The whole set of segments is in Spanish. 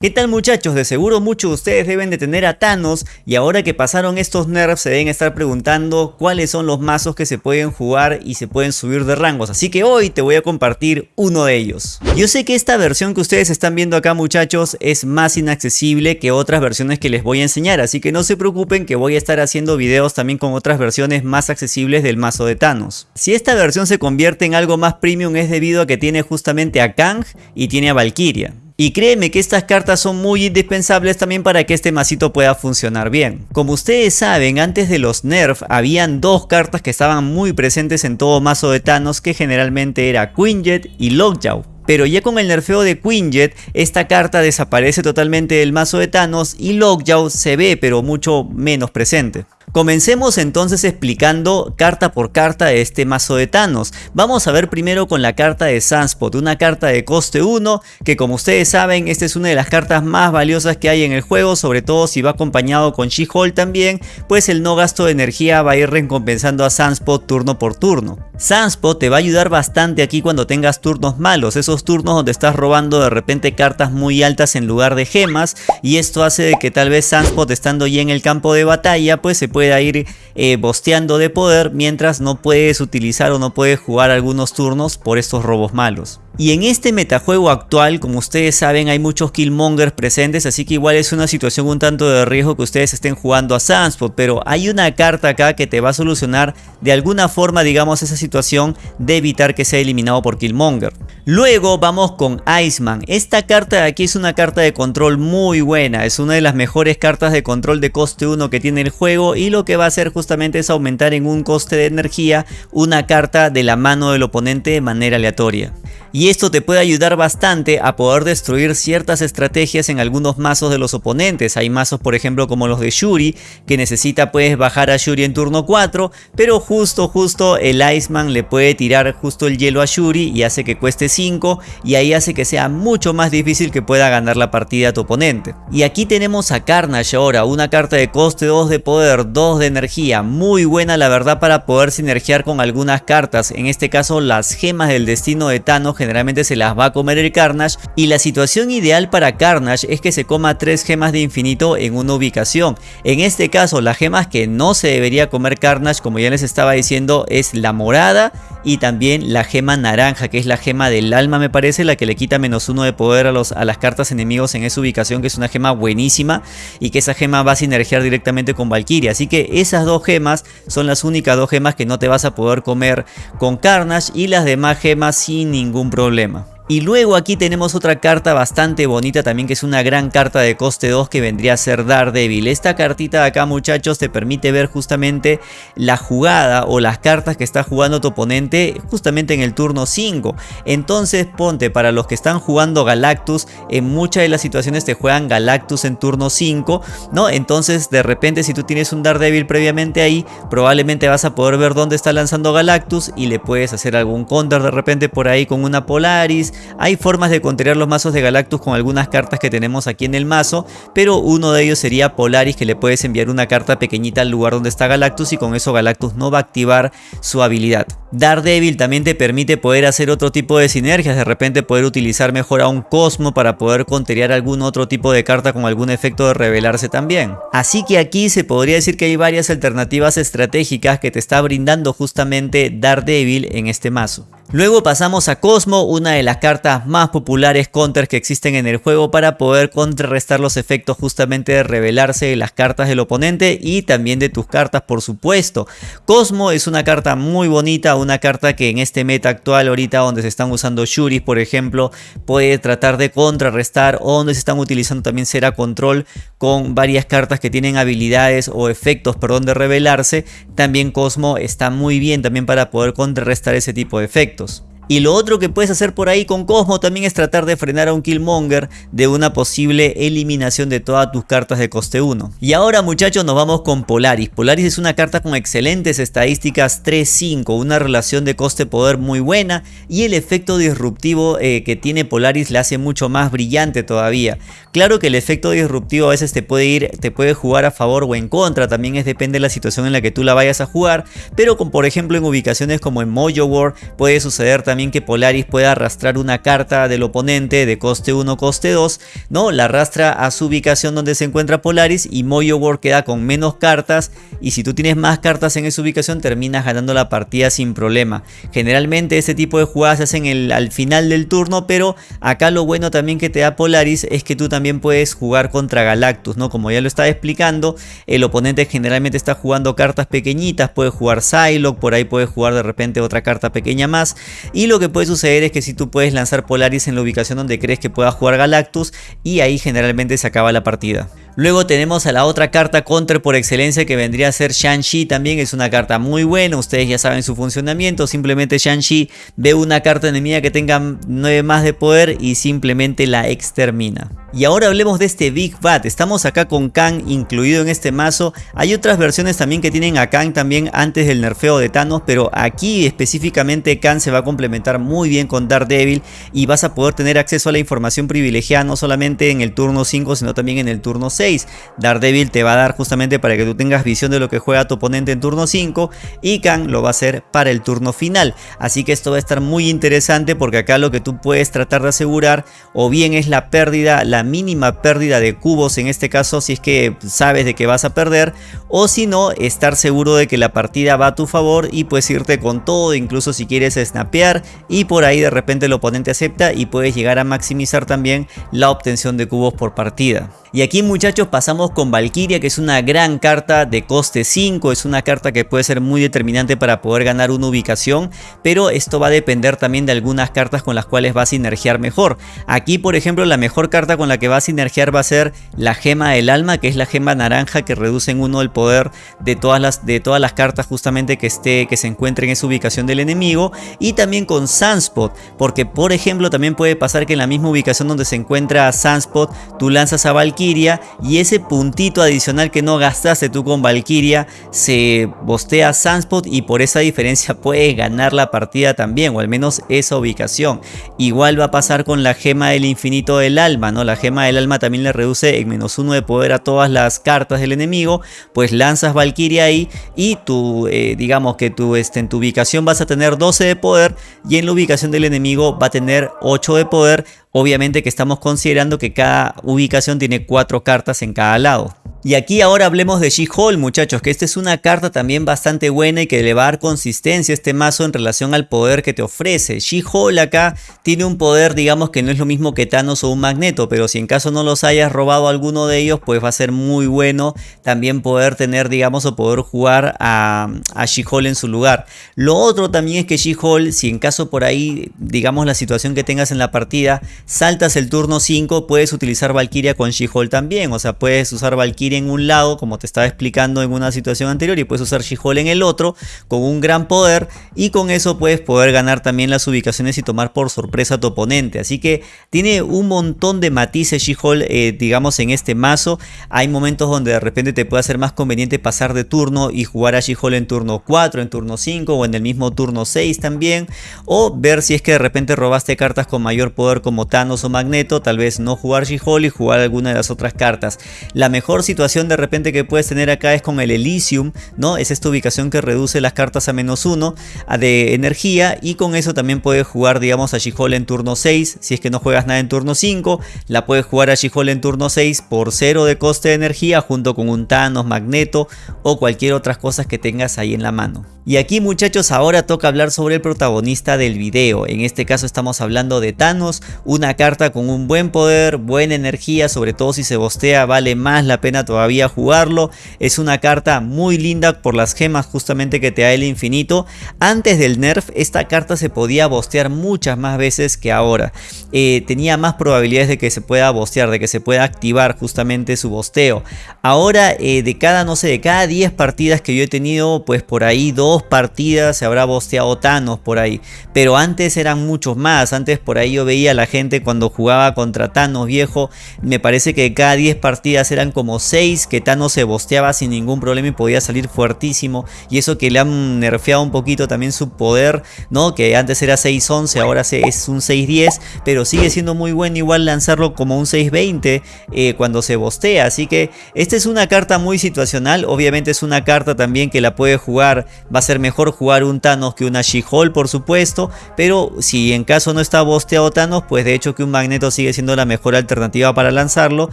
¿Qué tal muchachos? De seguro muchos de ustedes deben de tener a Thanos y ahora que pasaron estos nerfs se deben estar preguntando cuáles son los mazos que se pueden jugar y se pueden subir de rangos, así que hoy te voy a compartir uno de ellos. Yo sé que esta versión que ustedes están viendo acá muchachos es más inaccesible que otras versiones que les voy a enseñar, así que no se preocupen que voy a estar haciendo videos también con otras versiones más accesibles del mazo de Thanos. Si esta versión se convierte en algo más premium es debido a que tiene justamente a Kang y tiene a Valkyria. Y créeme que estas cartas son muy indispensables también para que este masito pueda funcionar bien. Como ustedes saben, antes de los nerf habían dos cartas que estaban muy presentes en todo mazo de Thanos que generalmente era Quinjet y Lockjaw. Pero ya con el nerfeo de Quinjet, esta carta desaparece totalmente del mazo de Thanos y Lockjaw se ve pero mucho menos presente. Comencemos entonces explicando carta por carta este mazo de Thanos. Vamos a ver primero con la carta de Sunspot, una carta de coste 1 que como ustedes saben esta es una de las cartas más valiosas que hay en el juego, sobre todo si va acompañado con She-Hulk también, pues el no gasto de energía va a ir recompensando a Sunspot turno por turno. Sunspot te va a ayudar bastante aquí cuando tengas turnos malos, esos turnos donde estás robando de repente cartas muy altas en lugar de gemas y esto hace de que tal vez Sunspot estando ya en el campo de batalla pues se pueda ir eh, bosteando de poder mientras no puedes utilizar o no puedes jugar algunos turnos por estos robos malos. Y en este metajuego actual, como ustedes saben, hay muchos Killmongers presentes, así que igual es una situación un tanto de riesgo que ustedes estén jugando a Sunspot, pero hay una carta acá que te va a solucionar de alguna forma, digamos, esa situación de evitar que sea eliminado por Killmonger. Luego vamos con Iceman. Esta carta de aquí es una carta de control muy buena, es una de las mejores cartas de control de coste 1 que tiene el juego y lo que va a hacer justamente es aumentar en un coste de energía una carta de la mano del oponente de manera aleatoria y esto te puede ayudar bastante a poder destruir ciertas estrategias en algunos mazos de los oponentes. Hay mazos por ejemplo como los de Shuri que necesita puedes bajar a Shuri en turno 4 pero justo justo el Iceman le puede tirar justo el hielo a Shuri y hace que cueste 5 y ahí hace que sea mucho más difícil que pueda ganar la partida a tu oponente. Y aquí tenemos a Carnage ahora, una carta de coste 2 de poder, 2 de energía, muy buena la verdad para poder sinergiar con algunas cartas, en este caso las gemas del destino de Thanos generalmente se las va a comer el Carnage y la situación ideal para Carnage es que se coma tres gemas de infinito en una ubicación. En este caso las gemas que no se debería comer Carnage como ya les estaba diciendo es la morada y también la gema naranja que es la gema del alma me parece la que le quita menos uno de poder a, los, a las cartas enemigos en esa ubicación que es una gema buenísima y que esa gema va a sinergiar directamente con Valkyria así que esas dos gemas son las únicas dos gemas que no te vas a poder comer con Carnage y las demás gemas sin ningún problema. Y luego aquí tenemos otra carta bastante bonita también que es una gran carta de coste 2 que vendría a ser Daredevil. Esta cartita de acá muchachos te permite ver justamente la jugada o las cartas que está jugando tu oponente justamente en el turno 5. Entonces ponte para los que están jugando Galactus en muchas de las situaciones te juegan Galactus en turno 5 ¿no? Entonces de repente si tú tienes un Daredevil previamente ahí probablemente vas a poder ver dónde está lanzando Galactus y le puedes hacer algún counter de repente por ahí con una Polaris hay formas de contrariar los mazos de Galactus con algunas cartas que tenemos aquí en el mazo, pero uno de ellos sería Polaris que le puedes enviar una carta pequeñita al lugar donde está Galactus y con eso Galactus no va a activar su habilidad. Daredevil también te permite poder hacer otro tipo de sinergias, de repente poder utilizar mejor a un Cosmo para poder contrariar algún otro tipo de carta con algún efecto de revelarse también. Así que aquí se podría decir que hay varias alternativas estratégicas que te está brindando justamente Daredevil en este mazo. Luego pasamos a Cosmo, una de las cartas más populares counters que existen en el juego para poder contrarrestar los efectos justamente de revelarse de las cartas del oponente y también de tus cartas por supuesto. Cosmo es una carta muy bonita, una carta que en este meta actual ahorita donde se están usando Shuris por ejemplo puede tratar de contrarrestar o donde se están utilizando también Cera Control con varias cartas que tienen habilidades o efectos perdón de revelarse. También Cosmo está muy bien también para poder contrarrestar ese tipo de efectos proyectos. Y lo otro que puedes hacer por ahí con Cosmo también es tratar de frenar a un Killmonger de una posible eliminación de todas tus cartas de coste 1. Y ahora muchachos nos vamos con Polaris. Polaris es una carta con excelentes estadísticas 3-5, una relación de coste-poder muy buena y el efecto disruptivo eh, que tiene Polaris le hace mucho más brillante todavía. Claro que el efecto disruptivo a veces te puede ir, te puede jugar a favor o en contra, también es depende de la situación en la que tú la vayas a jugar, pero con por ejemplo en ubicaciones como en Mojo War puede suceder también que Polaris pueda arrastrar una carta del oponente de coste 1, coste 2, ¿no? La arrastra a su ubicación donde se encuentra Polaris y Moyo War queda con menos cartas y si tú tienes más cartas en esa ubicación terminas ganando la partida sin problema. Generalmente este tipo de jugadas se hacen al final del turno, pero acá lo bueno también que te da Polaris es que tú también puedes jugar contra Galactus, ¿no? Como ya lo estaba explicando, el oponente generalmente está jugando cartas pequeñitas, puede jugar Psylocke, por ahí puede jugar de repente otra carta pequeña más y lo que puede suceder es que si tú puedes lanzar Polaris en la ubicación donde crees que pueda jugar Galactus y ahí generalmente se acaba la partida. Luego tenemos a la otra carta counter por excelencia que vendría a ser Shang-Chi también. Es una carta muy buena, ustedes ya saben su funcionamiento. Simplemente Shang-Chi ve una carta enemiga que tenga 9 más de poder y simplemente la extermina. Y ahora hablemos de este Big Bat. Estamos acá con Kang incluido en este mazo. Hay otras versiones también que tienen a Kang también antes del nerfeo de Thanos. Pero aquí específicamente Kang se va a complementar muy bien con Daredevil. Y vas a poder tener acceso a la información privilegiada no solamente en el turno 5 sino también en el turno 6. Daredevil te va a dar justamente para que tú tengas visión de lo que juega tu oponente en turno 5 y Kang lo va a hacer para el turno final. Así que esto va a estar muy interesante porque acá lo que tú puedes tratar de asegurar o bien es la pérdida, la mínima pérdida de cubos en este caso si es que sabes de que vas a perder o si no estar seguro de que la partida va a tu favor y puedes irte con todo incluso si quieres snapear y por ahí de repente el oponente acepta y puedes llegar a maximizar también la obtención de cubos por partida. Y aquí muchachos pasamos con Valkyria que es una gran carta de coste 5, es una carta que puede ser muy determinante para poder ganar una ubicación, pero esto va a depender también de algunas cartas con las cuales va a sinergiar mejor. Aquí por ejemplo la mejor carta con la que va a sinergiar va a ser la gema del alma, que es la gema naranja que reduce en uno el poder de todas las, de todas las cartas justamente que, esté, que se encuentren en esa ubicación del enemigo, y también con Sunspot, porque por ejemplo también puede pasar que en la misma ubicación donde se encuentra Sunspot, tú lanzas a Valkyria y ese puntito adicional que no gastaste tú con Valkyria se bostea Sunspot y por esa diferencia puedes ganar la partida también o al menos esa ubicación. Igual va a pasar con la gema del infinito del alma, ¿no? La gema del alma también le reduce en menos uno de poder a todas las cartas del enemigo, pues lanzas Valkyria ahí y tú, eh, digamos que tú este, en tu ubicación vas a tener 12 de poder y en la ubicación del enemigo va a tener 8 de poder Obviamente que estamos considerando que cada ubicación tiene cuatro cartas en cada lado. Y aquí ahora hablemos de She-Hulk muchachos, que esta es una carta también bastante buena y que le va a dar consistencia a este mazo en relación al poder que te ofrece. She-Hulk acá tiene un poder digamos que no es lo mismo que Thanos o un Magneto, pero si en caso no los hayas robado alguno de ellos, pues va a ser muy bueno también poder tener digamos o poder jugar a, a She-Hulk en su lugar. Lo otro también es que She-Hulk, si en caso por ahí digamos la situación que tengas en la partida, saltas el turno 5, puedes utilizar Valkyria con She-Hulk también, o sea puedes usar Valkyria en un lado, como te estaba explicando en una situación anterior, y puedes usar She-Hulk en el otro, con un gran poder, y con eso puedes poder ganar también las ubicaciones y tomar por sorpresa a tu oponente. Así que tiene un montón de matices She-Hulk, eh, digamos, en este mazo. Hay momentos donde de repente te puede ser más conveniente pasar de turno y jugar a She-Hulk en turno 4, en turno 5 o en el mismo turno 6 también. O ver si es que de repente robaste cartas con mayor poder como Thanos o Magneto, tal vez no jugar She-Hulk y jugar alguna de las otras cartas. La mejor situación situación de repente que puedes tener acá es con el Elysium, ¿no? Es esta ubicación que reduce las cartas a menos 1 de energía y con eso también puedes jugar, digamos, a she en turno 6. Si es que no juegas nada en turno 5, la puedes jugar a she en turno 6 por 0 de coste de energía junto con un Thanos, Magneto o cualquier otras cosas que tengas ahí en la mano. Y aquí muchachos ahora toca hablar sobre el protagonista del video. En este caso estamos hablando de Thanos, una carta con un buen poder, buena energía, sobre todo si se bostea vale más la pena todavía jugarlo. Es una carta muy linda por las gemas justamente que te da el infinito. Antes del nerf esta carta se podía bostear muchas más veces que ahora. Eh, tenía más probabilidades de que se pueda bostear, de que se pueda activar justamente su bosteo. Ahora eh, de cada, no sé, de cada 10 partidas que yo he tenido, pues por ahí dos partidas se habrá bosteado Thanos por ahí. Pero antes eran muchos más. Antes por ahí yo veía a la gente cuando jugaba contra Thanos viejo. Me parece que cada 10 partidas eran como 6 6 que Thanos se bosteaba sin ningún problema y podía salir fuertísimo. Y eso que le han nerfeado un poquito también su poder, ¿no? Que antes era 6-11, ahora es un 6-10, pero sigue siendo muy bueno igual lanzarlo como un 6-20 eh, cuando se bostea. Así que esta es una carta muy situacional, obviamente es una carta también que la puede jugar, va a ser mejor jugar un Thanos que una She-Hulk por supuesto, pero si en caso no está bosteado Thanos, pues de hecho que un Magneto sigue siendo la mejor alternativa para lanzarlo,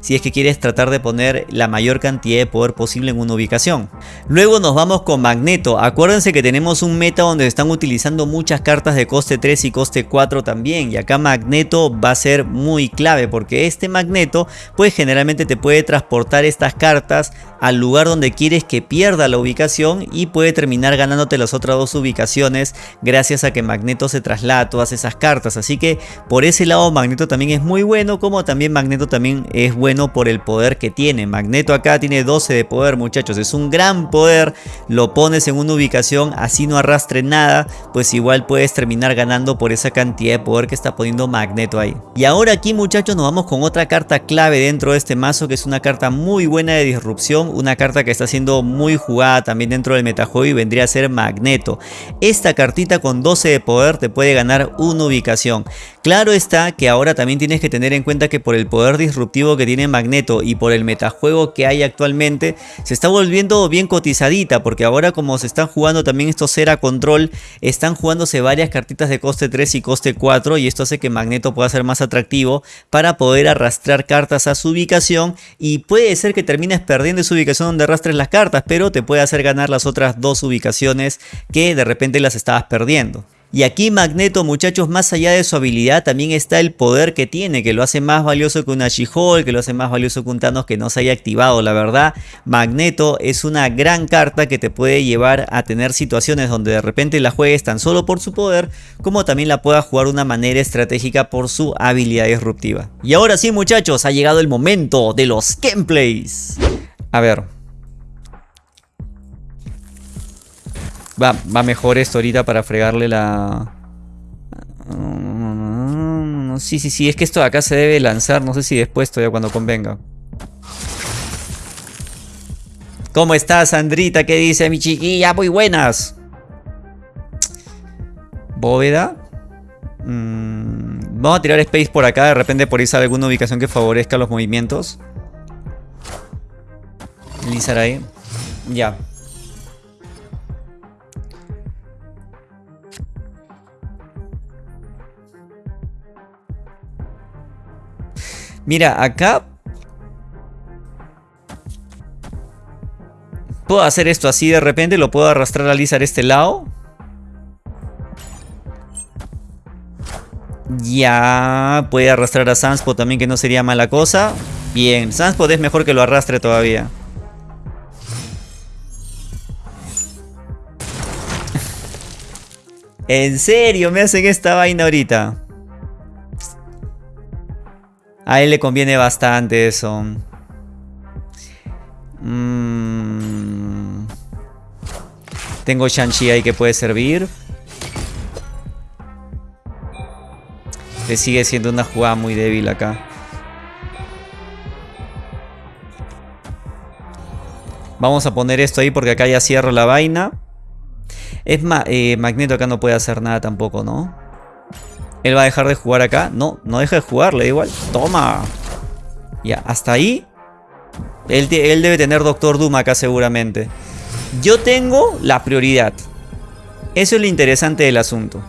si es que quieres tratar de poner la mayor cantidad de poder posible en una ubicación. Luego nos vamos con Magneto, acuérdense que tenemos un meta donde están utilizando muchas cartas de coste 3 y coste 4 también, y acá Magneto va a ser muy clave, porque este Magneto pues generalmente te puede transportar estas cartas al lugar donde quieres que pierda la ubicación y puede terminar ganándote las otras dos ubicaciones gracias a que Magneto se traslada todas esas cartas. Así que por ese lado Magneto también es muy bueno, como también Magneto también es bueno por el poder que tiene. Magneto acá tiene 12 de poder muchachos, es un gran poder, lo pones en una ubicación así no arrastre nada, pues igual puedes terminar ganando por esa cantidad de poder que está poniendo Magneto ahí. Y ahora aquí muchachos nos vamos con otra carta clave dentro de este mazo que es una carta muy buena de disrupción, una carta que está siendo muy jugada también dentro del metajuego y vendría a ser Magneto. Esta cartita con 12 de poder te puede ganar una ubicación. Claro está que ahora también tienes que tener en cuenta que por el poder disruptivo que tiene Magneto y por el metajuego que hay actualmente, se está volviendo bien cotizadita porque ahora como se están jugando también estos Cera Control, están jugándose varias cartitas de coste 3 y coste 4 y esto hace que Magneto pueda ser más atractivo para poder arrastrar cartas a su ubicación y puede ser que termines perdiendo su ubicación donde arrastres las cartas, pero te puede hacer ganar las otras dos ubicaciones que de repente las estabas perdiendo. Y aquí Magneto muchachos más allá de su habilidad también está el poder que tiene que lo hace más valioso que una She-Hulk, que lo hace más valioso que un Thanos que no se haya activado la verdad. Magneto es una gran carta que te puede llevar a tener situaciones donde de repente la juegues tan solo por su poder como también la pueda jugar de una manera estratégica por su habilidad disruptiva. Y ahora sí muchachos ha llegado el momento de los gameplays. A ver, Va, mejor esto ahorita para fregarle la... Sí, sí, sí, es que esto de acá se debe lanzar, no sé si después todavía cuando convenga. ¿Cómo estás, Sandrita? ¿Qué dice mi chiquilla? Muy buenas. Bóveda. Mm, vamos a tirar space por acá, de repente por ahí sale alguna ubicación que favorezca los movimientos. Lizar ahí. Ya. Mira, acá... Puedo hacer esto así de repente, lo puedo arrastrar a Lizard a este lado. Ya, puede arrastrar a Sunspot también, que no sería mala cosa. Bien, Sunspot es mejor que lo arrastre todavía. ¿En serio me hacen esta vaina ahorita? A él le conviene bastante eso. Mm. Tengo Shang-Chi ahí que puede servir. Le sigue siendo una jugada muy débil acá. Vamos a poner esto ahí porque acá ya cierro la vaina. Es más, eh, Magneto acá no puede hacer nada tampoco, ¿no? ¿Él va a dejar de jugar acá? No, no deja de jugar, le da igual. ¡Toma! Ya, hasta ahí. Él, él debe tener Doctor Doom acá seguramente. Yo tengo la prioridad. Eso es lo interesante del asunto.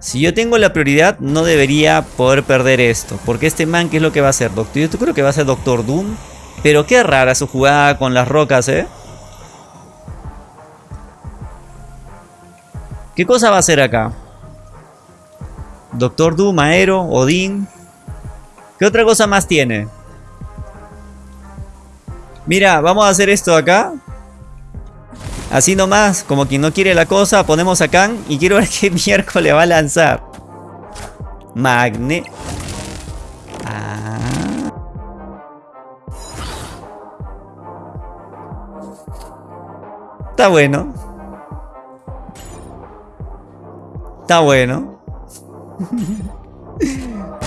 Si yo tengo la prioridad, no debería poder perder esto. Porque este man, ¿qué es lo que va a hacer? Doctor, yo creo que va a ser Doctor Doom. Pero qué rara su jugada con las rocas, ¿eh? ¿Qué cosa va a hacer acá? Doctor Doom, Aero, Odín. ¿Qué otra cosa más tiene? Mira, vamos a hacer esto acá. Así nomás, como quien no quiere la cosa, ponemos acá y quiero ver qué miércoles va a lanzar. Magne. Ah. Está bueno. Está bueno.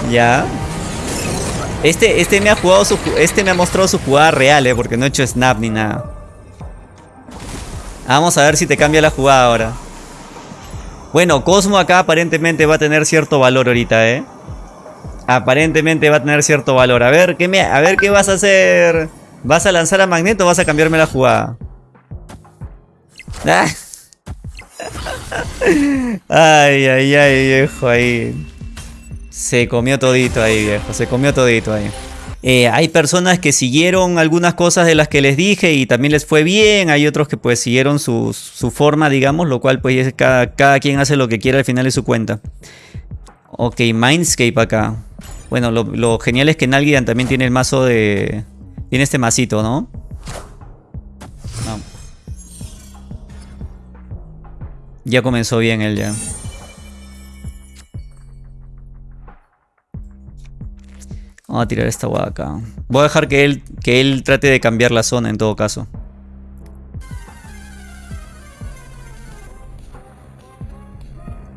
ya. Este, este me ha jugado su, este me ha mostrado su jugada real, eh, porque no he hecho snap ni nada. Vamos a ver si te cambia la jugada ahora. Bueno, Cosmo acá aparentemente va a tener cierto valor ahorita, ¿eh? Aparentemente va a tener cierto valor. A ver, ¿qué, me, a ver qué vas a hacer? ¿Vas a lanzar a Magneto o vas a cambiarme la jugada? Ah. Ay, ay, ay, viejo, ahí. Se comió todito ahí, viejo. Se comió todito ahí. Eh, hay personas que siguieron algunas cosas de las que les dije y también les fue bien. Hay otros que pues siguieron su, forma, digamos, lo cual pues cada, cada quien hace lo que quiera al final de su cuenta. Ok, Mindscape acá. Bueno, lo, genial es que Nalgidan también tiene el mazo de... Tiene este masito, ¿no? Ya comenzó bien él ya. Vamos a tirar esta guada acá. Voy a dejar que él, que él trate de cambiar la zona en todo caso.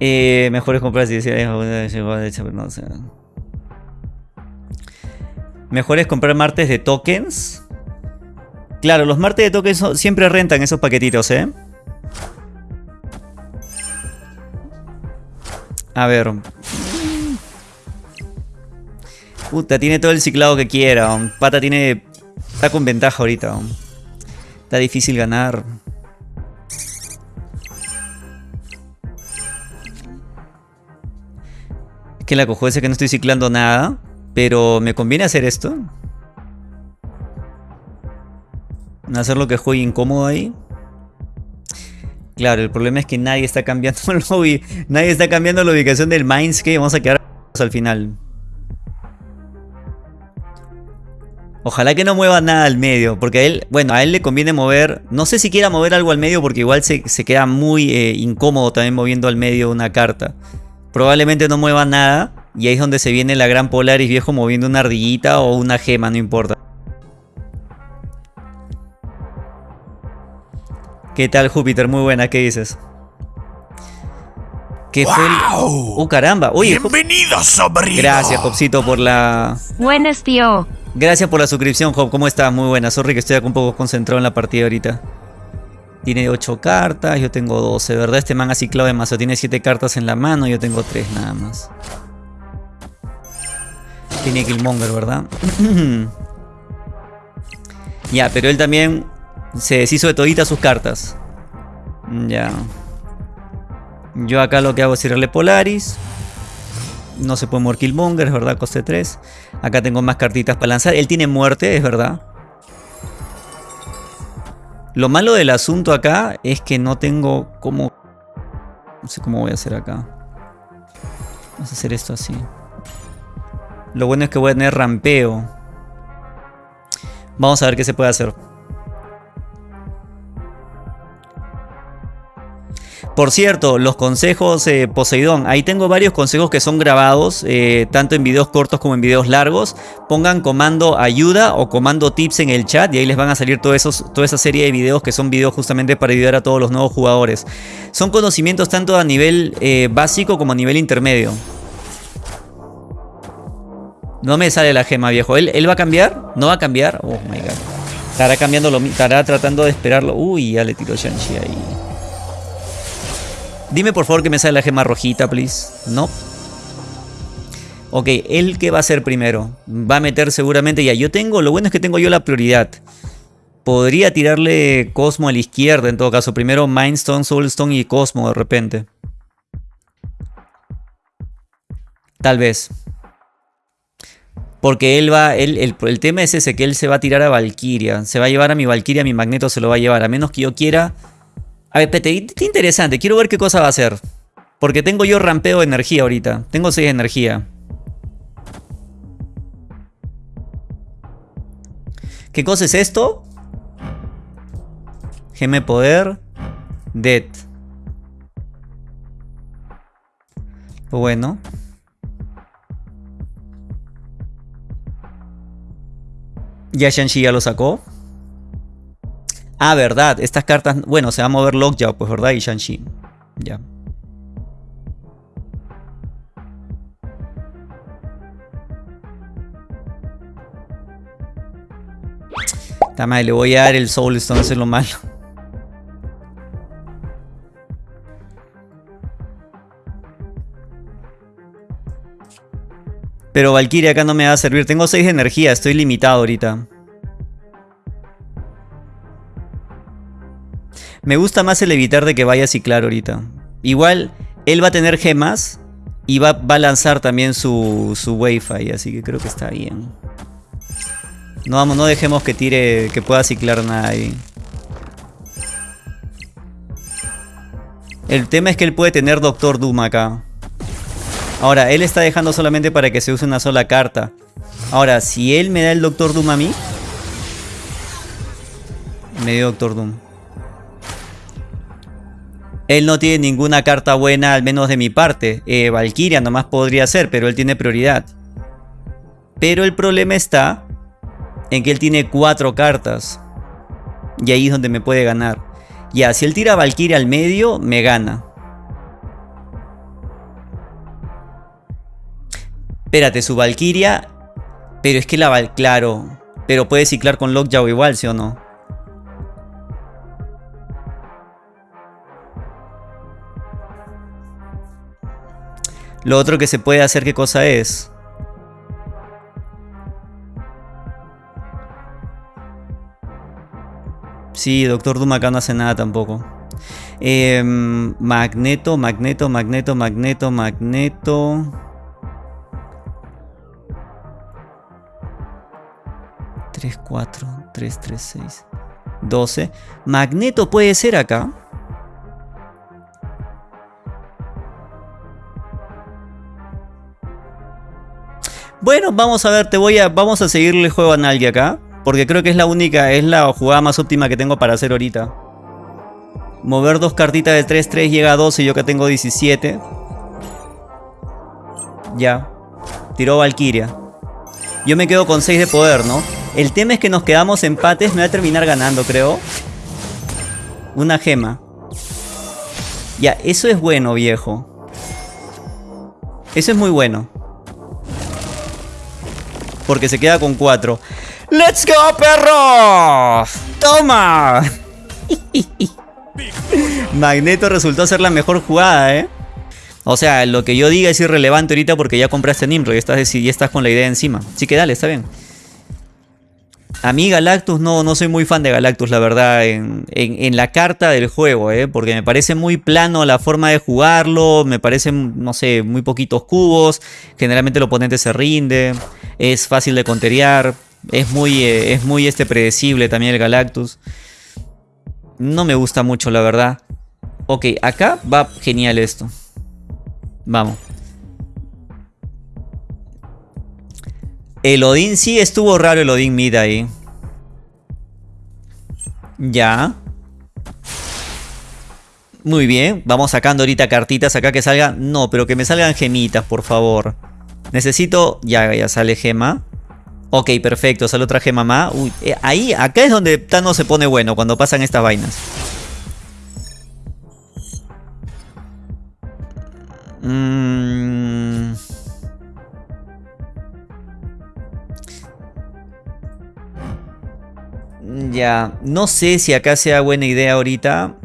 Eh, mejores compras y Mejores comprar martes de tokens. Claro, los martes de tokens siempre rentan esos paquetitos, ¿eh? A ver. Puta, tiene todo el ciclado que quiera. Pata tiene... Está con ventaja ahorita. Está difícil ganar. Es que la cojo ese que no estoy ciclando nada. Pero me conviene hacer esto. Hacer lo que juegue incómodo ahí. Claro, el problema es que nadie está cambiando el Nadie está cambiando la ubicación del Mindscape. Vamos a quedar al final. Ojalá que no mueva nada al medio, porque a él, bueno, a él le conviene mover, no sé si quiera mover algo al medio porque igual se, queda muy eh, incómodo también moviendo al medio una carta. Probablemente no mueva nada y ahí es donde se viene la gran Polaris viejo moviendo una ardillita o una gema, no importa. ¿Qué tal Júpiter? Muy buena, ¿qué dices? ¿Qué fue el... ¡Oh, caramba! Oye, Bienvenido, sobrino. Gracias, Jopcito, por la... Buenas, tío. Gracias por la suscripción, Job. ¿Cómo estás? Muy buena. Sorry que estoy un poco concentrado en la partida ahorita. Tiene 8 cartas, yo tengo 12, ¿verdad? Este man ha ciclado demasiado. Tiene 7 cartas en la mano, yo tengo 3 nada más. Tiene Killmonger, ¿verdad? ya, pero él también se deshizo de toditas sus cartas. Ya. Yo acá lo que hago es tirarle Polaris. No se puede mover Killmonger, es verdad, coste 3. Acá tengo más cartitas para lanzar. Él tiene muerte, es verdad. Lo malo del asunto acá es que no tengo cómo... No sé cómo voy a hacer acá. Vamos a hacer esto así. Lo bueno es que voy a tener rampeo. Vamos a ver qué se puede hacer. Por cierto, los consejos eh, Poseidón, ahí tengo varios consejos que son grabados, eh, tanto en videos cortos como en videos largos. Pongan comando ayuda o comando tips en el chat y ahí les van a salir toda esa serie de videos que son videos justamente para ayudar a todos los nuevos jugadores. Son conocimientos tanto a nivel eh, básico como a nivel intermedio. No me sale la gema, viejo. ¿Él, ¿Él, va a cambiar? ¿No va a cambiar? Oh my god. Estará cambiando lo Estará tratando de esperarlo. Uy, ya le tiró Shang-Chi ahí. Dime por favor que me sale la gema rojita, please. No. Ok, ¿él qué va a hacer primero? Va a meter seguramente ya. Yo tengo, lo bueno es que tengo yo la prioridad. Podría tirarle Cosmo a la izquierda en todo caso. Primero Mindstone, Soulstone y Cosmo de repente. Tal vez. Porque él va, el, el, tema es ese, que él se va a tirar a Valkyria. Se va a llevar a mi Valkyria, mi Magneto se lo va a llevar. A menos que yo quiera a ver, Pete, qué interesante. Quiero ver qué cosa va a hacer. Porque tengo yo rampeo de energía ahorita. Tengo 6 de energía. ¿Qué cosa es esto? Geme poder. Dead. Bueno. Ya Shang-Chi ya lo sacó. Ah, verdad, estas cartas... Bueno, se va a mover Lockjaw, pues, ¿verdad? Y Shang-Chi. Ya. Tamay, le voy a dar el Soul Stone, eso es lo malo. Pero Valkyria acá no me va a servir. Tengo 6 de energía, estoy limitado ahorita. Me gusta más el evitar de que vaya a ciclar ahorita. Igual, él va a tener gemas y va, a lanzar también su, su Wi-Fi, así que creo que está bien. No, vamos, no dejemos que tire, que pueda ciclar ahí. El tema es que él puede tener Doctor Doom acá. Ahora, él está dejando solamente para que se use una sola carta. Ahora, si él me da el Doctor Doom a mí... Me dio Doctor Doom. Él no tiene ninguna carta buena, al menos de mi parte. Eh, Valkyria nomás podría ser, pero él tiene prioridad. Pero el problema está en que él tiene cuatro cartas. Y ahí es donde me puede ganar. Ya, si él tira Valkyria al medio, me gana. Espérate, su Valkyria. Pero es que la. Claro. Pero puede ciclar con Lockjaw igual, ¿sí o no? Lo otro que se puede hacer, ¿qué cosa es? Sí, Doctor Doom acá no hace nada tampoco. Em, magneto, magneto, magneto, magneto, magneto. 3, 4, 3, 3, 6, 12. Magneto puede ser acá. Bueno, vamos a ver, te voy a, vamos a seguirle el juego a Nalgi acá. Porque creo que es la única, es la jugada más óptima que tengo para hacer ahorita. Mover dos cartitas de 3-3 llega a 12 y yo acá tengo 17. Ya. Tiró Valkyria. Yo me quedo con 6 de poder, ¿no? El tema es que nos quedamos empates. Me va a terminar ganando, creo. Una gema. Ya, eso es bueno, viejo. Eso es muy bueno. Porque se queda con 4. ¡Let's go, perro! ¡Toma! Magneto resultó ser la mejor jugada, ¿eh? O sea, lo que yo diga es irrelevante ahorita porque ya compraste Nimrod y estás, y estás con la idea encima. Así que dale, está bien. A mí Galactus no, no soy muy fan de Galactus, la verdad, en, la carta del juego, ¿eh? porque me parece muy plano la forma de jugarlo, me parecen, no sé, muy poquitos cubos, generalmente el oponente se rinde, es fácil de conterear, es muy, eh, es muy este, predecible también el Galactus. No me gusta mucho, la verdad. Ok, acá va genial esto. Vamos. El Odín sí estuvo raro el Odín Mid ahí. Ya. Muy bien. Vamos sacando ahorita cartitas acá que salgan. No, pero que me salgan gemitas, por favor. Necesito... Ya, ya sale gema. Ok, perfecto. Sale otra gema más. Uy, eh, ahí, acá es donde Thanos se pone bueno, cuando pasan estas vainas. Mmm... Ya, no sé si acá sea buena idea ahorita.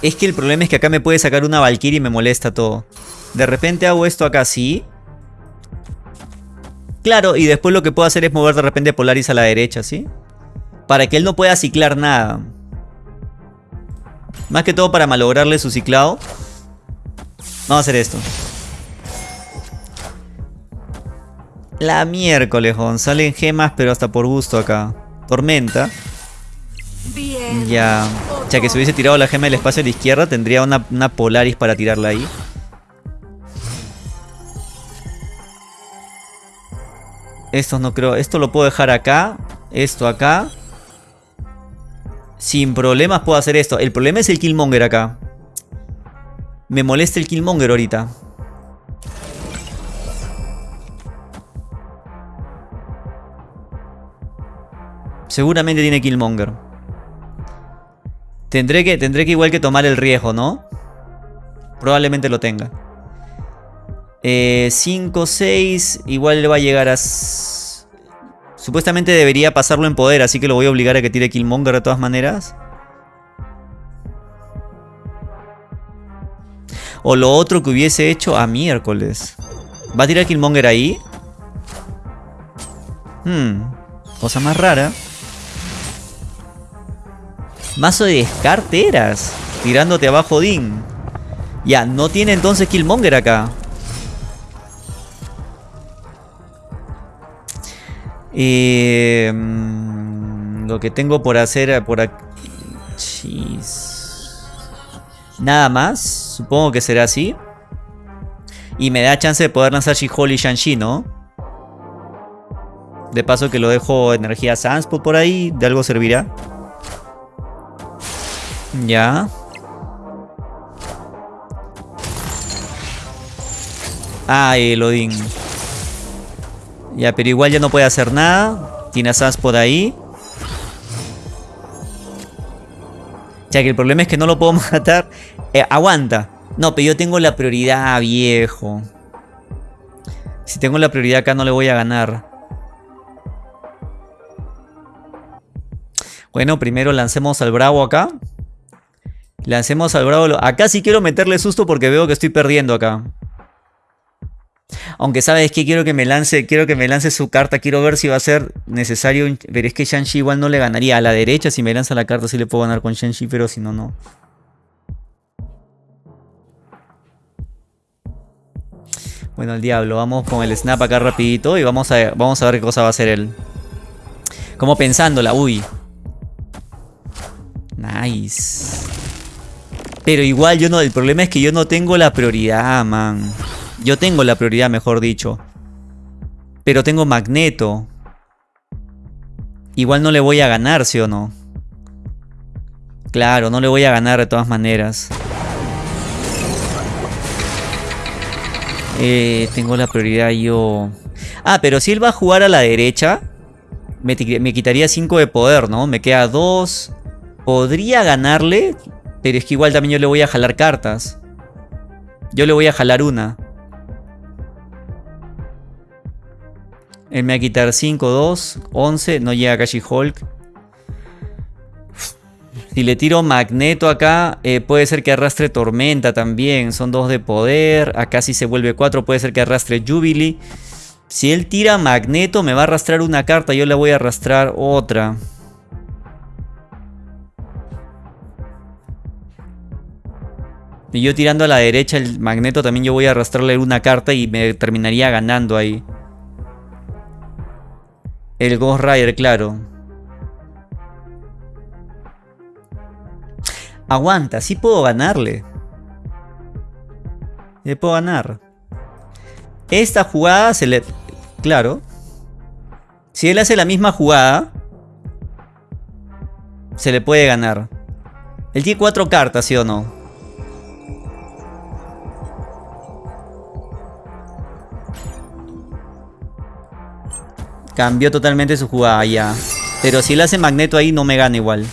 Es que el problema es que acá me puede sacar una Valkyrie y me molesta todo. De repente hago esto acá así. Claro, y después lo que puedo hacer es mover de repente Polaris a la derecha, ¿sí? Para que él no pueda ciclar nada. Más que todo para malograrle su ciclado. Vamos a hacer esto. La miércoles, Salen gemas, pero hasta por gusto acá. Tormenta. Ya. Ya que se hubiese tirado la gema del espacio a la izquierda, tendría una, una Polaris para tirarla ahí. Esto no creo. Esto lo puedo dejar acá. Esto acá. Sin problemas puedo hacer esto. El problema es el Killmonger acá. Me molesta el Killmonger ahorita. Seguramente tiene Killmonger. Tendré que, tendré que igual que tomar el riesgo, ¿no? Probablemente lo tenga. 5, 6. Igual le va a llegar a... Supuestamente debería pasarlo en poder, así que lo voy a obligar a que tire Killmonger de todas maneras. O lo otro que hubiese hecho a miércoles. ¿Va a tirar Killmonger ahí? Hmm. Cosa más rara. Mazo de descarteras. Tirándote abajo Din. Ya, no tiene entonces Killmonger acá. Eh, lo que tengo por hacer por aquí... Nada más. Supongo que será así. Y me da chance de poder lanzar She-Hulk y Shang-Chi, ¿no? De paso que lo dejo energía Sunspot por ahí. De algo servirá. Ya. Ah, el. Ya, pero igual ya no puede hacer nada. Tiene a por ahí. Ya que el problema es que no lo puedo matar. Eh, aguanta. No, pero yo tengo la prioridad, viejo. Si tengo la prioridad acá no le voy a ganar. Bueno, primero lancemos al bravo acá. Lancemos al bravo. Acá sí quiero meterle susto porque veo que estoy perdiendo acá. Aunque sabes que quiero que me lance, quiero que me lance su carta, quiero ver si va a ser necesario. Pero es que Shang-Chi igual no le ganaría. A la derecha, si me lanza la carta, sí le puedo ganar con Shang-Chi, pero si no, no. Bueno, el diablo, vamos con el snap acá rapidito y vamos a, vamos a ver qué cosa va a hacer él. Como pensándola, uy. Nice. Pero igual yo no, el problema es que yo no tengo la prioridad, man. Yo tengo la prioridad, mejor dicho. Pero tengo Magneto. Igual no le voy a ganar, ¿sí o no? Claro, no le voy a ganar de todas maneras. Eh, tengo la prioridad yo. Ah, pero si él va a jugar a la derecha, me, me quitaría 5 de poder, ¿no? Me queda 2. Podría ganarle, pero es que igual también yo le voy a jalar cartas. Yo le voy a jalar una. Él me va a quitar 5, 2, 11. No llega Kashi Hulk. Si le tiro Magneto acá, eh, puede ser que arrastre Tormenta también. Son dos de poder. Acá si se vuelve 4, puede ser que arrastre Jubilee. Si él tira Magneto, me va a arrastrar una carta. Yo le voy a arrastrar otra. Y yo tirando a la derecha el Magneto también yo voy a arrastrarle una carta y me terminaría ganando ahí. El Ghost Rider, claro. Aguanta, sí puedo ganarle. Le puedo ganar. Esta jugada se le... Claro. Si él hace la misma jugada... Se le puede ganar. Él tiene cuatro cartas, ¿sí o no? Cambió totalmente su jugada ya. Pero si él hace Magneto ahí no me gana igual.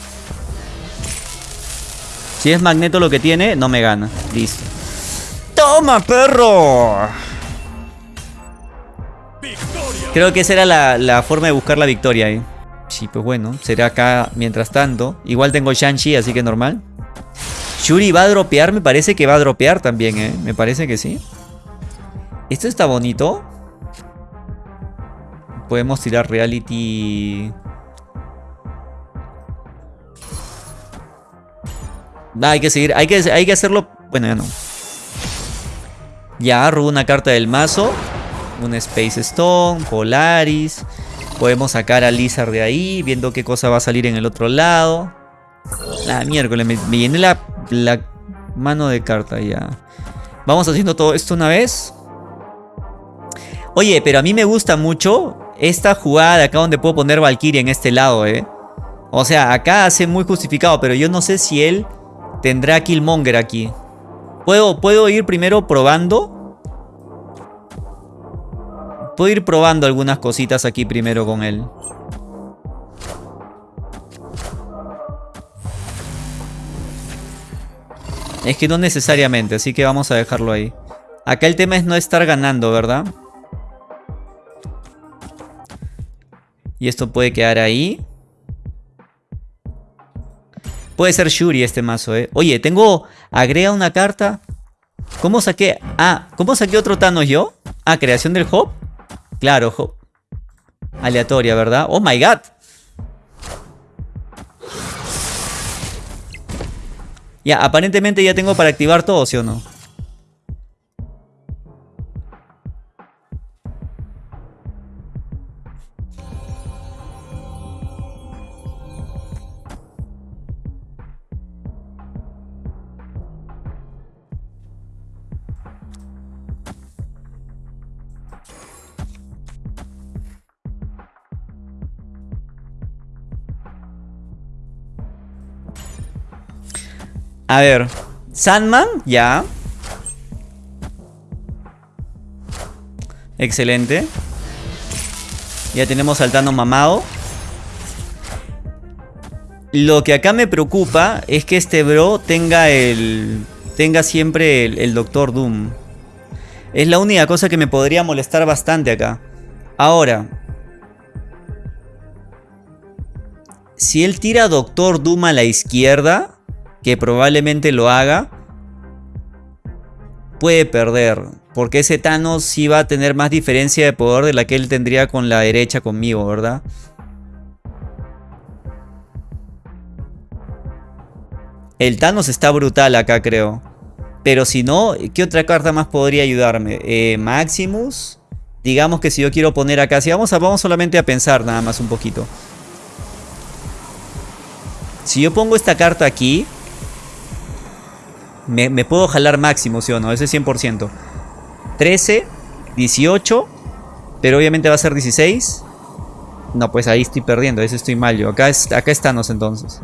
Si es Magneto lo que tiene, no me gana. Listo. ¡Toma, perro! Creo que esa era la, forma de buscar la victoria ahí. Sí, pues bueno, será acá mientras tanto. Igual tengo Shang-Chi, así que normal. Shuri va a dropear, me parece que va a dropear también, ¿eh? Me parece que sí. Esto está bonito. Podemos tirar reality... hay que seguir, hay que, hay que hacerlo... Bueno, ya no. Ya, robo una carta del mazo. Un Space Stone, Polaris. Podemos sacar a Lizard de ahí, viendo qué cosa va a salir en el otro lado. Ah, miércoles, me, me llené la, la mano de carta ya. Vamos haciendo todo esto una vez. Oye, pero a mí me gusta mucho esta jugada de acá donde puedo poner Valkyrie en este lado, ¿eh? O sea, acá hace muy justificado, pero yo no sé si él tendrá Killmonger aquí. ¿Puedo, ¿Puedo ir primero probando? Puedo ir probando algunas cositas aquí primero con él. Es que no necesariamente, así que vamos a dejarlo ahí. Acá el tema es no estar ganando, ¿verdad? Y esto puede quedar ahí. Puede ser Shuri este mazo, eh. Oye, tengo... Agrega una carta. ¿Cómo saqué? Ah, ¿cómo saqué otro Thanos yo? Ah, creación del Hop. Claro, Hop. Aleatoria, ¿verdad? Oh my god. Ya, aparentemente ya tengo para activar todo, ¿sí o no? A ver. Sandman, ya. Excelente. Ya tenemos al mamado. Lo que acá me preocupa es que este bro tenga el... Tenga siempre el, el Doctor Doom. Es la única cosa que me podría molestar bastante acá. Ahora. Si él tira Doctor Doom a la izquierda que probablemente lo haga, puede perder. Porque ese Thanos sí va a tener más diferencia de poder de la que él tendría con la derecha conmigo, ¿verdad? El Thanos está brutal acá, creo. Pero si no, ¿qué otra carta más podría ayudarme? Eh, Maximus. Digamos que si yo quiero poner acá, si vamos, vamos solamente a pensar nada más un poquito. Si yo pongo esta carta aquí, me, puedo jalar máximo, ¿sí o no? Ese 100%. 13, 18, pero obviamente va a ser 16. No, pues ahí estoy perdiendo, ese estoy mal yo. Acá, es, acá entonces.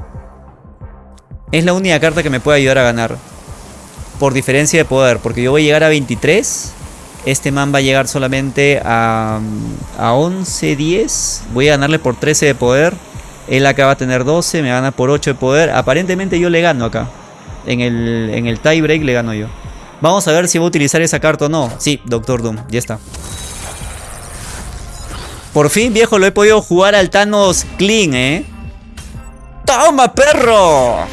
Es la única carta que me puede ayudar a ganar. Por diferencia de poder, porque yo voy a llegar a 23. Este man va a llegar solamente a, a 11, 10. Voy a ganarle por 13 de poder. Él acá va a tener 12, me gana por 8 de poder. Aparentemente yo le gano acá. En el, en el tie break le gano yo. Vamos a ver si va a utilizar esa carta o no. Sí, Doctor Doom, ya está. Por fin, viejo, lo he podido jugar al Thanos clean, ¿eh? ¡Toma, perro!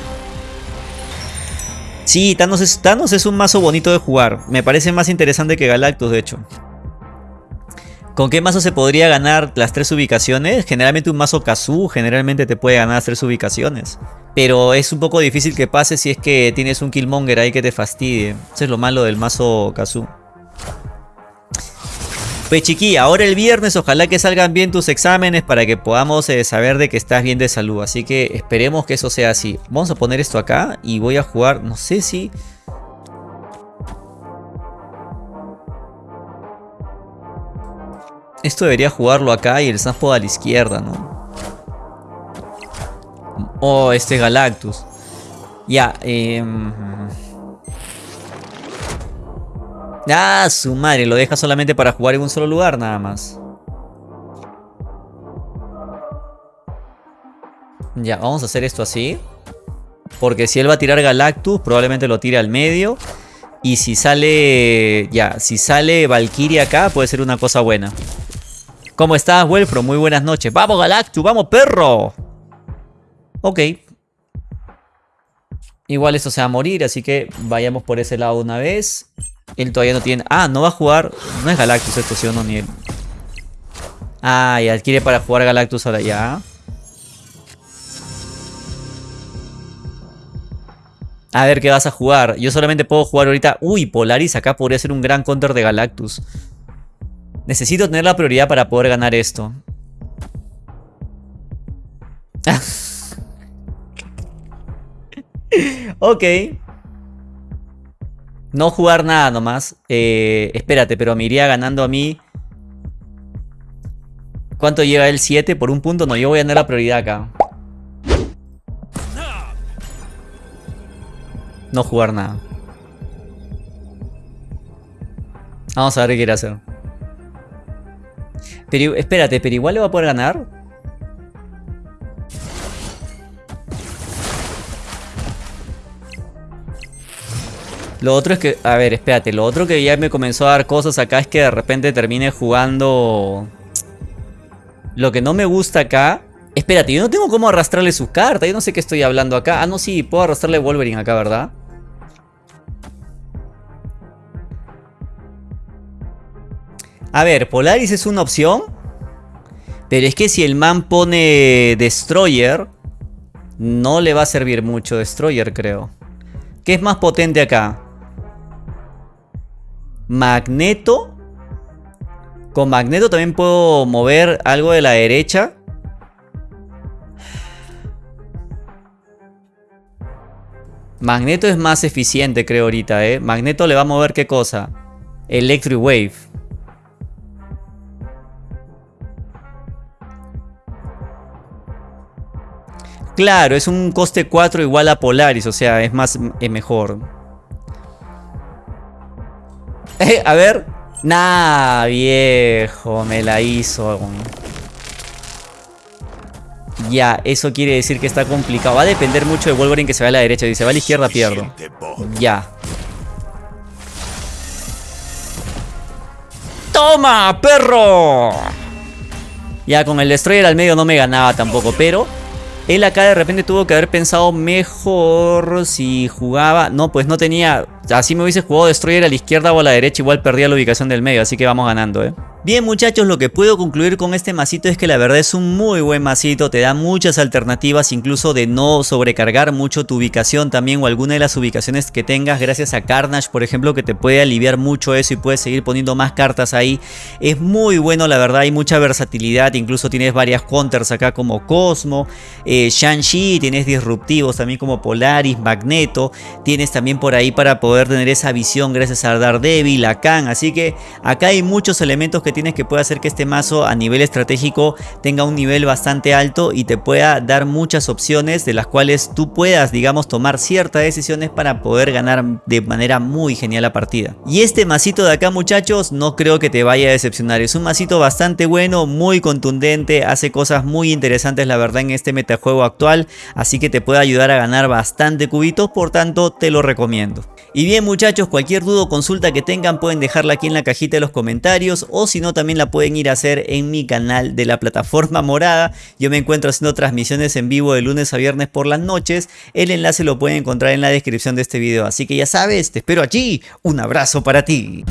Sí, Thanos es, Thanos es un mazo bonito de jugar. Me parece más interesante que Galactus, de hecho. ¿Con qué mazo se podría ganar las tres ubicaciones? Generalmente un mazo Kazoo generalmente te puede ganar las tres ubicaciones. Pero es un poco difícil que pase si es que tienes un Killmonger ahí que te fastidie. Eso es lo malo del mazo Kazoo. Pues chiqui, ahora el viernes ojalá que salgan bien tus exámenes para que podamos eh, saber de que estás bien de salud. Así que esperemos que eso sea así. Vamos a poner esto acá y voy a jugar, no sé si... Esto debería jugarlo acá y el Snapod a la izquierda, ¿no? Oh, este Galactus. Ya, eh... Ah, su madre, lo deja solamente para jugar en un solo lugar nada más. Ya, vamos a hacer esto así. Porque si él va a tirar Galactus, probablemente lo tire al medio. Y si sale... Ya, si sale Valkyria acá, puede ser una cosa buena. ¿Cómo estás, Welfro? Muy buenas noches. ¡Vamos, Galactus! ¡Vamos, perro! Ok. Igual esto se va a morir, así que vayamos por ese lado una vez. Él todavía no tiene... Ah, no va a jugar... No es Galactus esto, sí o ni él. Ah, ya adquiere para jugar Galactus ahora ya. A ver qué vas a jugar. Yo solamente puedo jugar ahorita... Uy, Polaris acá podría ser un gran counter de Galactus. Necesito tener la prioridad para poder ganar esto. ok. No jugar nada nomás. Eh, espérate, pero me iría ganando a mí. ¿Cuánto llega el 7 por un punto? No, yo voy a tener la prioridad acá. No jugar nada. Vamos a ver qué quiere hacer. Pero espérate, pero igual le va a poder ganar. Lo otro es que, a ver, espérate, lo otro que ya me comenzó a dar cosas acá es que de repente termine jugando... Lo que no me gusta acá... Espérate, yo no tengo cómo arrastrarle su carta, yo no sé qué estoy hablando acá. Ah, no, sí, puedo arrastrarle Wolverine acá, ¿verdad? A ver, Polaris es una opción. Pero es que si el man pone Destroyer, no le va a servir mucho Destroyer, creo. ¿Qué es más potente acá? Magneto. Con Magneto también puedo mover algo de la derecha. Magneto es más eficiente, creo ahorita, ¿eh? Magneto le va a mover qué cosa? Electric Wave. Claro, es un coste 4 igual a Polaris, o sea, es más, mejor. Eh, a ver. Nah, viejo, me la hizo. Ya, eso quiere decir que está complicado. Va a depender mucho de Wolverine que se va a la derecha. Dice, va a la izquierda, pierdo. Ya. ¡Toma, perro! Ya, con el Destroyer al medio no me ganaba tampoco, pero él acá de repente tuvo que haber pensado mejor si jugaba... No, pues no tenía... Así me hubiese jugado Destroyer a la izquierda o a la derecha, igual perdía la ubicación del medio, así que vamos ganando, ¿eh? Bien muchachos, lo que puedo concluir con este masito es que la verdad es un muy buen masito, te da muchas alternativas incluso de no sobrecargar mucho tu ubicación también o alguna de las ubicaciones que tengas gracias a Carnage por ejemplo que te puede aliviar mucho eso y puedes seguir poniendo más cartas ahí. Es muy bueno la verdad, hay mucha versatilidad, incluso tienes varias counters acá como Cosmo, eh, Shang-Chi, tienes disruptivos también como Polaris, Magneto, tienes también por ahí para tener esa visión gracias a Daredevil, a Khan, así que acá hay muchos elementos que tienes que puede hacer que este mazo a nivel estratégico tenga un nivel bastante alto y te pueda dar muchas opciones de las cuales tú puedas digamos tomar ciertas decisiones para poder ganar de manera muy genial la partida. Y este masito de acá muchachos no creo que te vaya a decepcionar, es un masito bastante bueno, muy contundente, hace cosas muy interesantes la verdad en este metajuego actual, así que te puede ayudar a ganar bastante cubitos, por tanto te lo recomiendo. Y bien muchachos, cualquier duda o consulta que tengan pueden dejarla aquí en la cajita de los comentarios o si no también la pueden ir a hacer en mi canal de la plataforma morada. Yo me encuentro haciendo transmisiones en vivo de lunes a viernes por las noches. El enlace lo pueden encontrar en la descripción de este video. Así que ya sabes, te espero allí. Un abrazo para ti.